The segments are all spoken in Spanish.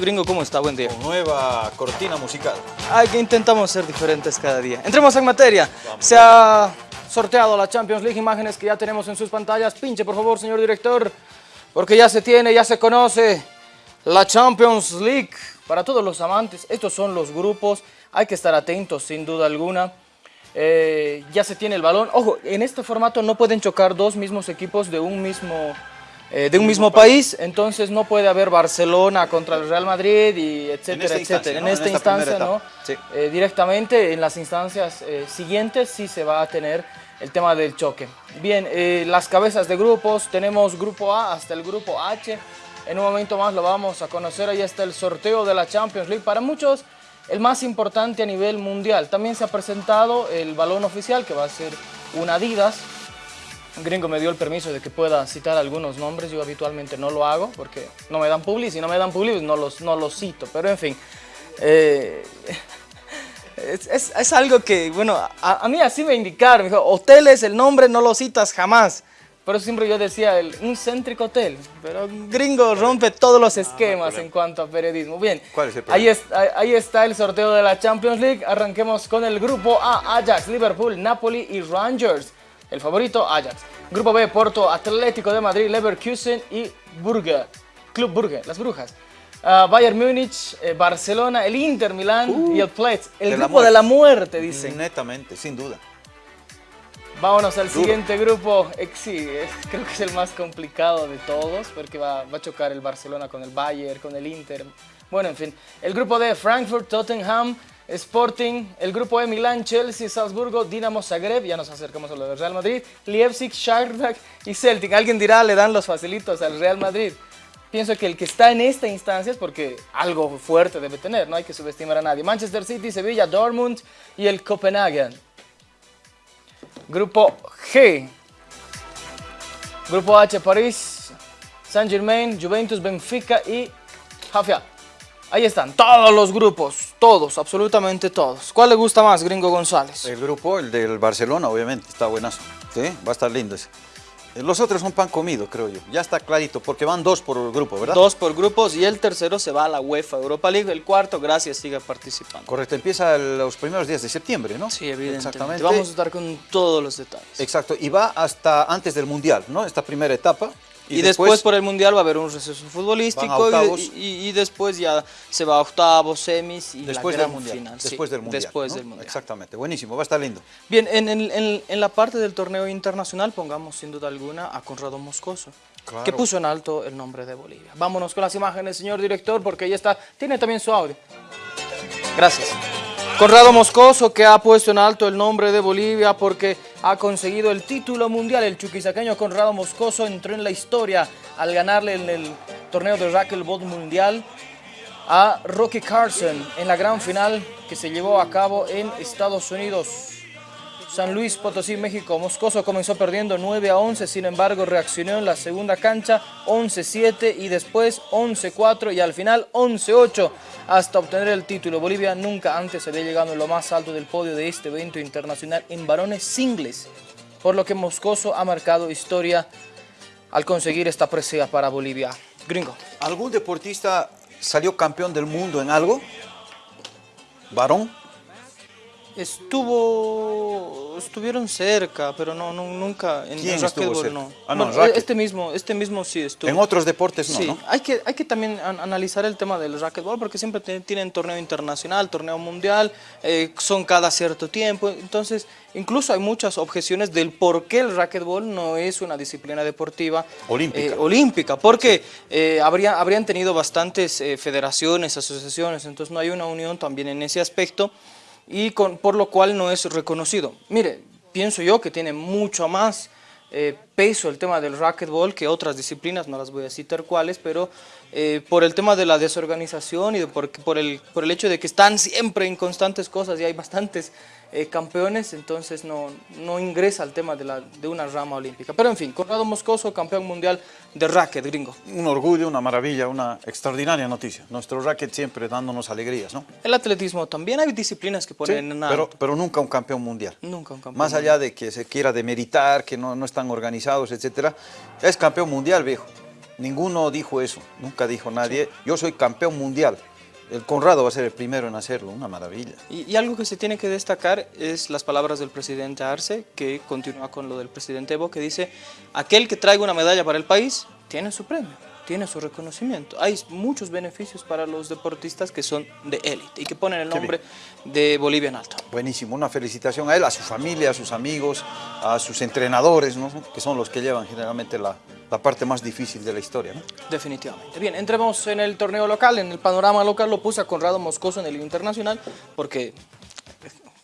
Gringo, ¿cómo está? Buen día. Con nueva cortina musical. Ay, que intentamos ser diferentes cada día. Entremos en materia. Se ha sorteado la Champions League, imágenes que ya tenemos en sus pantallas. Pinche, por favor, señor director, porque ya se tiene, ya se conoce la Champions League. Para todos los amantes, estos son los grupos, hay que estar atentos sin duda alguna. Eh, ya se tiene el balón. Ojo, en este formato no pueden chocar dos mismos equipos de un mismo, eh, de un mismo país, entonces no puede haber Barcelona contra el Real Madrid y etcétera, En esta etcétera. instancia, En ¿no? esta En esta instancia, ¿no? Sí. Eh, directamente en las instancias eh, siguientes sí se va a tener el tema del choque. Bien, las cabezas de grupos, tenemos grupo A hasta el grupo H. En un momento más lo vamos a conocer, ahí está el sorteo de la Champions League. Para muchos, el más importante a nivel mundial. También se ha presentado el balón oficial, que va a ser un Adidas. Gringo me dio el permiso de que pueda citar algunos nombres, yo habitualmente no lo hago porque no me dan publi, si no me dan publi pues no los, no los cito, pero en fin. eh, es, es- es algo que, bueno, a, a mí así me indicaron, me dijo, hoteles, el nombre no lo citas jamás. Por eso siempre yo decía, el, un céntrico hotel, pero Gringo rompe todos los esquemas en cuanto a periodismo. Bien, ¿Cuál es el ahí, problema? es- ahí- ahí está el sorteo de la Champions League. Arranquemos con el grupo A, Ajax, Liverpool, Napoli y Rangers. El favorito, Ajax. Grupo B, Porto, Atlético de Madrid, Leverkusen y Burger. Club Burger, las brujas. Ah, Bayern Múnich, eh, Barcelona, el Inter Milán y el Pletz. El Uh, de la grupo de la muerte. dicen. Netamente, sin duda. Vámonos al Duro. siguiente grupo. Eh, Sí, es- creo que es el más complicado de todos porque va, va a chocar el Barcelona con el Bayern, con el Inter. Bueno, en fin. El grupo D, Frankfurt, Tottenham, Sporting. El grupo E, Milán, Chelsea, Salzburgo, Dinamo Zagreb. Ya nos acercamos a lo del Real Madrid. Leipzig, Shakhtar y Celtic. Alguien dirá, le dan los facilitos al Real Madrid. Pienso que el que está en esta instancia es porque algo fuerte debe tener, no hay que subestimar a nadie. Manchester City, Sevilla, Dortmund y el Copenhagen. Grupo G. Grupo H, París, Saint Germain, Juventus, Benfica y Jafia. Ahí están, todos los grupos, todos, absolutamente todos. ¿Cuál le gusta más, Gringo González? El grupo, el del Barcelona, obviamente, está buenazo. ¿Sí? Va a estar lindo ese. Eh, Los otros son pan comido, creo yo. Ya está clarito, porque van dos por grupo, ¿verdad? Dos por grupos y el tercero se va a la UEFA Europa League. El cuarto, gracias, sigue participando. Correcto, empieza el- los primeros días de septiembre, ¿no? Sí, evidentemente. Exactamente. Vamos a estar con todos los detalles. Exacto, y va hasta antes del Mundial, ¿no? Esta primera etapa. Y, después, por el Mundial va a haber un receso futbolístico y- y, y después ya se va a octavos, semis y después la del gran Mundial. final. sí, Después del Mundial. Después ¿no? del Mundial. Exactamente, buenísimo, va a estar lindo. Bien, en, en- en- en la parte del torneo internacional pongamos sin duda alguna a Conrado Moscoso, Claro. que puso en alto el nombre de Bolivia. Vámonos con las imágenes, señor director, porque ahí está. Tiene también su audio. Gracias. Conrado Moscoso, que ha puesto en alto el nombre de Bolivia porque ha conseguido el título mundial. El chuquisaqueño Conrado Moscoso entró en la historia al ganarle en el torneo de racquetball mundial a Rocky Carson en la gran final que se llevó a cabo en Estados Unidos. San Luis Potosí, México. Moscoso comenzó perdiendo 9 a 11, sin embargo reaccionó en la segunda cancha 11-7 y después 11-4 y al final 11-8 hasta obtener el título. Bolivia nunca antes había llegado en lo más alto del podio de este evento internacional en varones singles, por lo que Moscoso ha marcado historia al conseguir esta presea para Bolivia. Gringo. ¿Algún deportista salió campeón del mundo en algo? ¿Varón? Estuvo, estuvieron cerca, pero no, no nunca en ¿Quién estuvo cerca? no. Ah, no, Bueno, este mismo, este mismo sí estuvo. En otros deportes no, sí, ¿no? hay que, hay que también an- analizar el tema del racquetball porque siempre tienen torneo internacional, torneo mundial, eh, son cada cierto tiempo, entonces incluso hay muchas objeciones del por qué el racquetball no es una disciplina deportiva Olímpica. eh, olímpica, porque eh, habría, habrían tenido bastantes federaciones, asociaciones, entonces no hay una unión también en ese aspecto y con, por lo cual no es reconocido. Mire, pienso yo que tiene mucho más eh, peso el tema del racquetball que otras disciplinas, no las voy a citar cuáles, pero eh, por el tema de la desorganización y de por, por, el, por el hecho de que están siempre en constantes cosas y hay bastantes eh, campeones, entonces no, no ingresa al tema de, la, de una rama olímpica. Pero en fin, Conrado Moscoso, campeón mundial de racket gringo. Un orgullo, una maravilla, una extraordinaria noticia. Nuestro racket siempre dándonos alegrías, ¿no? El atletismo también hay disciplinas que Sí, ponen en pero, alto. pero nunca un campeón mundial. Nunca un campeón Más allá de que se quiera demeritar, que no, no están organizados, etcétera, es campeón mundial, viejo. ninguno dijo eso, nunca dijo nadie. Yo soy campeón mundial. El Conrado va a ser el primero en hacerlo, una maravilla. Y, y, algo que se tiene que destacar es las palabras del presidente Arce, que continúa con lo del presidente Evo, que dice, aquel que traiga una medalla para el país tiene su premio tiene su reconocimiento. Hay muchos beneficios para los deportistas que son de élite y que ponen el nombre de Bolivia en alto. Buenísimo, una felicitación a él, a su familia, a sus amigos, a sus entrenadores, ¿no? que son los que llevan generalmente la, la parte más difícil de la historia. ¿no? Definitivamente. Bien, entremos en el torneo local, en el panorama local lo puse a Conrado Moscoso en el internacional porque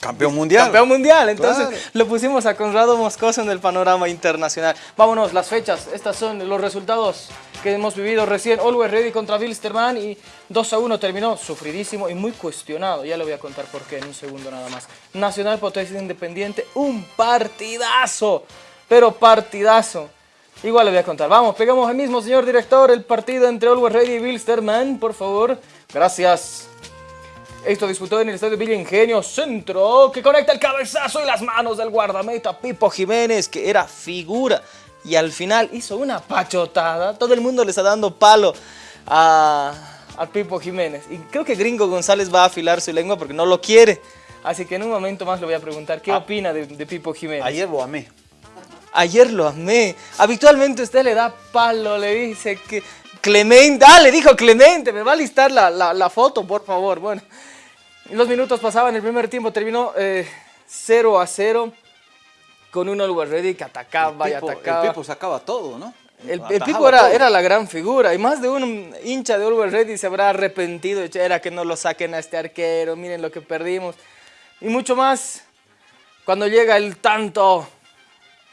Campeón mundial. Campeón mundial, entonces lo pusimos a Conrado Moscoso en el panorama internacional. Vámonos, las fechas, estas son los resultados que hemos vivido recién. Always Ready contra Wilstermann y 2 a 1 terminó sufridísimo y muy cuestionado. Ya le voy a contar por qué en un segundo nada más. Nacional Potencia Independiente, un partidazo, pero partidazo. Igual le voy a contar. Vamos, pegamos ahí mismo, señor director, el partido entre Always Ready y Wilstermann, por favor. Gracias. Esto disputó en el estadio Villa Ingenio Centro, que conecta el cabezazo y las manos del guardameta Pipo Jiménez, que era figura. Y al final hizo una pachotada. Todo el mundo le está dando palo a, Pipo Jiménez. Y creo que Gringo González va a afilar su lengua porque no lo quiere. Así que en un momento más le voy a preguntar qué ah. opina de, de Pipo Jiménez. Ayer lo amé. Ayer lo amé. Habitualmente usted le da palo, le dice que Clemente, ah, le dijo Clemente, me va a listar la, la foto, por favor. Bueno, los minutos pasaban, el primer tiempo terminó 0 eh, a 0 con un Always Ready que atacaba y atacaba. El Pipo sacaba todo, ¿no? El, Pipo era, era, la gran figura y más de un hincha de Always Ready se habrá arrepentido, era que no lo saquen a este arquero, miren lo que perdimos. Y mucho más cuando llega el tanto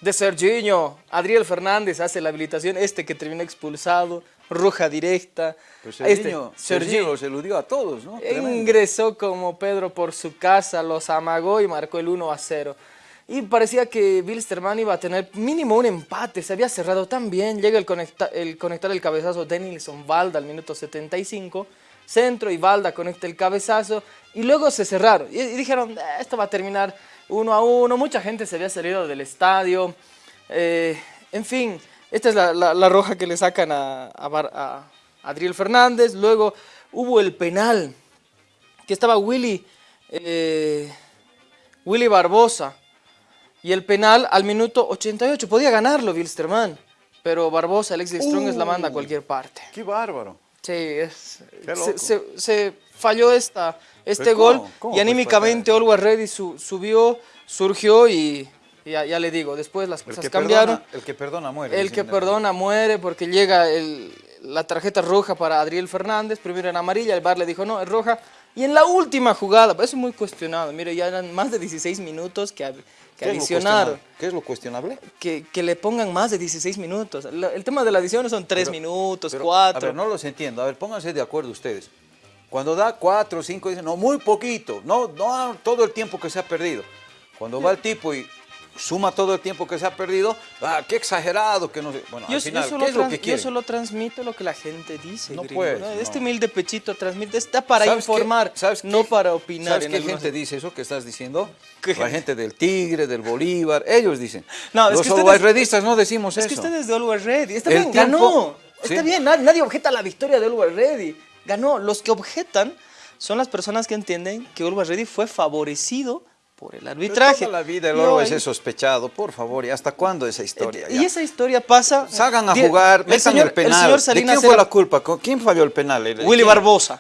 de Serginho, Adriel Fernández hace la habilitación, este que terminó expulsado, roja directa. Pues Serginho, este, Serginho los eludió a todos, ¿no? Ingresó como Pedro por su casa, los amagó y marcó el 1 a 0. Y parecía que Wilstermann iba a tener mínimo un empate, se había cerrado tan bien, llega el, el conectar el cabezazo Denilson Valda al minuto 75, centro y Valda conecta el cabezazo y luego se cerraron y, dijeron, eh, esto va a terminar 1 a 1, mucha gente se había salido del estadio, eh, en fin, esta es la, roja que le sacan a, Adriel Fernández. Luego hubo el penal, que estaba Willy, eh, Willy Barbosa. Y el penal al minuto 88. Podía ganarlo Wilstermann. Pero Barbosa, el ex de Strong, la manda a cualquier parte. ¡Qué bárbaro! Sí, es, se, falló esta, este gol y anímicamente Always Ready subió, surgió y ya, le digo, después las cosas cambiaron. el que perdona muere. El que perdona muere porque llega la tarjeta roja para Adriel Fernández, primero en amarilla, el bar le dijo no, es roja. Y en la última jugada, eso es muy cuestionado, mire, ya eran más de 16 minutos que, que adicionaron. ¿Qué es lo cuestionable? Que, le pongan más de 16 minutos. El, tema de la adición son 3 minutos, 4. A ver, no los entiendo. A ver, pónganse de acuerdo ustedes. Cuando da 4 o 5, dicen, no, muy poquito, no, no todo el tiempo que se ha perdido. Cuando va el tipo y suma todo el tiempo que se ha perdido, ah, qué exagerado, que no sé. Bueno, al final, ¿qué es lo que? Yo solo transmito lo que la gente dice, no puede. Este humilde pechito transmite, está para informar, no para opinar. ¿Sabes qué gente dice eso que estás diciendo? La gente del Tigre, del Bolívar, ellos dicen. No, Los redistas no decimos eso. Es que ustedes de Always Ready, está bien, ganó. Está bien, nadie, objeta la victoria de Always Ready. Ganó. Los que objetan son las personas que entienden que Always Ready fue favorecido por el arbitraje. toda la vida el oro es sospechado, por favor, ¿y hasta cuándo esa historia? Y esa historia pasa... Salgan a jugar, metan el, penal. El ¿De quién fue la culpa? ¿Quién falló el penal? Willy Barbosa.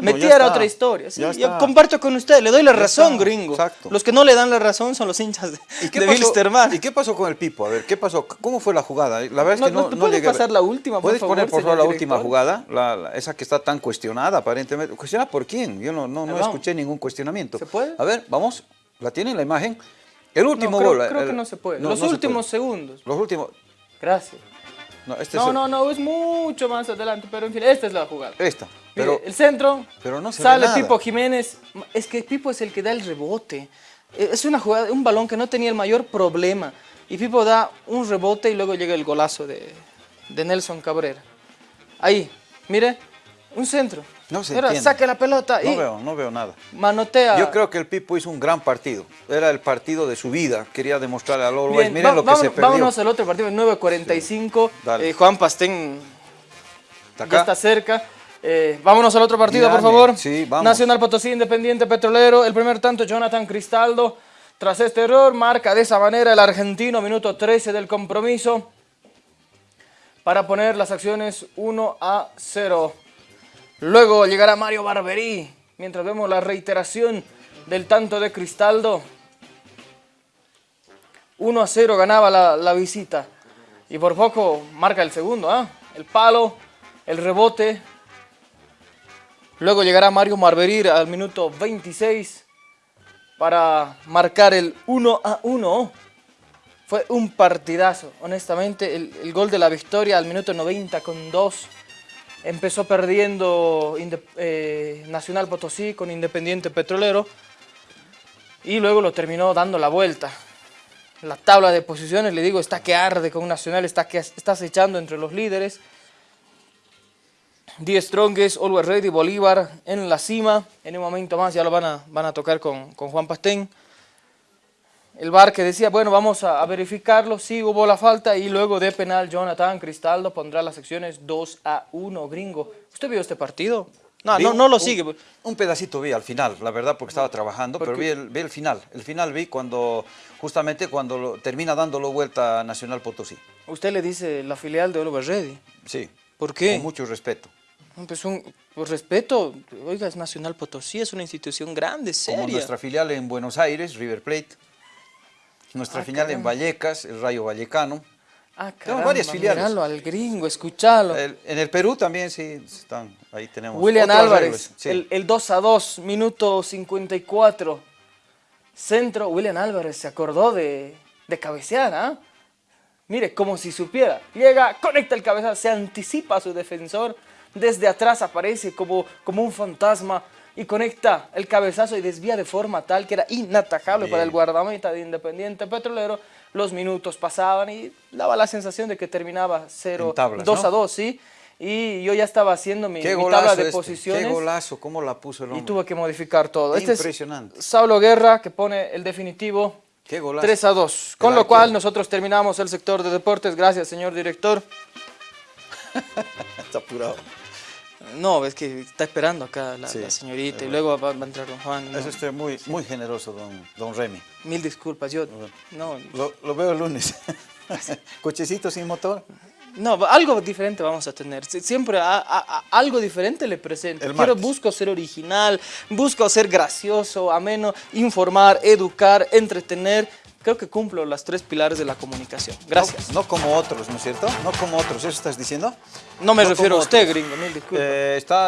Metía era otra historia. Yo comparto con usted, le doy la razón, gringo. Los que no le dan la razón son los hinchas de, ¿Y qué ¿Y qué pasó con el Pipo? A ver, ¿qué pasó? ¿Cómo fue la jugada? La verdad es que no, no, pasar la última, ¿Puedes poner, por favor, la última jugada? esa que está tan cuestionada, aparentemente. ¿Cuestionada por quién? Yo no, no, escuché ningún cuestionamiento. ¿Se puede? A ver, vamos. ¿La tienen la imagen? El último gol. Creo que no se puede. los últimos segundos. Los últimos. Gracias. No, este no, no, no, es mucho más adelante, pero en fin, esta es la jugada. Esta. Pero, el centro, pero no sale Pipo Jiménez. Es que Pipo es el que da el rebote. E, es una jugada, un balón que no tenía el mayor problema. Y Pipo da un rebote y luego llega el golazo de, de Nelson Cabrera. Ahí, mire, un centro. No se Pero saque la pelota. No veo, no veo nada. Manotea. Yo creo que el Pipo hizo un gran partido. Era el partido de su vida. Quería demostrarle a Always. Miren lo que se perdió. Vámonos al otro partido, 9.45. Eh, Juan Pastén Está acá. ya está cerca. Eh, vámonos al otro partido, por favor. Sí, vamos. Nacional Potosí, Independiente Petrolero. El primer tanto, Jonathan Cristaldo. Tras este error, marca de esa manera el argentino, minuto 13 del compromiso, para poner las acciones 1 a 0. Luego llegará Mario Barberí, mientras vemos la reiteración del tanto de Cristaldo. 1 a 0 ganaba la, la visita. Y por poco marca el segundo, ¿ah? El palo, el rebote. Luego llegará Mario Marberir al minuto 26 para marcar el 1 a 1. Fue un partidazo, honestamente. El, el gol de la victoria al minuto 90 con 2. Empezó perdiendo eh, Nacional Potosí con Independiente Petrolero. Y luego lo terminó dando la vuelta. La tabla de posiciones, le digo, está que arde con Nacional, está que está acechando entre los líderes. Die Strongest, Always Ready, Bolívar en la cima. En un momento más ya lo van a, van a tocar con, con Juan Pastén. El VAR que decía, bueno, vamos a, a verificarlo, sí hubo la falta y luego de penal Jonathan Cristaldo pondrá las secciones 2 a 1, gringo. ¿Usted vio este partido? No, no, no lo sigue. Un pedacito vi al final, la verdad, porque estaba trabajando, pero vi el, vi el final. El final vi cuando, justamente cuando lo- termina dándolo vuelta a Nacional Potosí. Usted le dice la filial de Always Ready. Sí. ¿Por qué? Con mucho respeto. Pues un por respeto, oiga, es Nacional Potosí, es una institución grande, Como seria. nuestra filial en Buenos Aires, River Plate. Nuestra Ah, filial en. Vallecas, el Rayo Vallecano. Ah, Tenemos caramba, varias filiales. míralo al gringo, escuchalo. El- en el Perú también sí están, ahí tenemos. William Álvarez, sí. el, el 2 a 2, minuto 54. Centro, William Álvarez se acordó de, de cabecear, ¿ah? Mire, como si supiera. Llega, conecta el cabezazo, se anticipa a su defensor. Desde atrás aparece como, como un fantasma y conecta el cabezazo y desvía de forma tal que era inatajable para el guardameta de Independiente Petrolero. Los minutos pasaban y daba la sensación de que terminaba 0, En tablas, 2 ¿no? a 2, ¿sí? Y yo ya estaba haciendo mi, tabla de este, posiciones Qué golazo, cómo la puso el y hombre. tuve que modificar todo. Este Impresionante. es Saulo Guerra que pone el definitivo Qué golazo. 3 a 2. Con lo cual arquero. nosotros terminamos el sector de deportes. Gracias, señor director. Está apurado. No, es que está esperando acá la, Sí, la señorita y luego va, va a entrar don Juan. no. Es usted muy, muy generoso, don, don Remy. Mil disculpas, yo no, Lo, lo veo el lunes. Cochecito sin motor. no, algo diferente vamos a tener. Sie- Siempre a- a- a- algo diferente le presento. Martes. busco ser original, busco ser gracioso, ameno, informar, educar, entretener. Creo que cumplo las tres pilares de la comunicación. Gracias. No, no como otros, ¿no es cierto? No como otros, ¿eso estás diciendo? No me No refiero a usted, otros. gringo, mil disculpas. Eh, está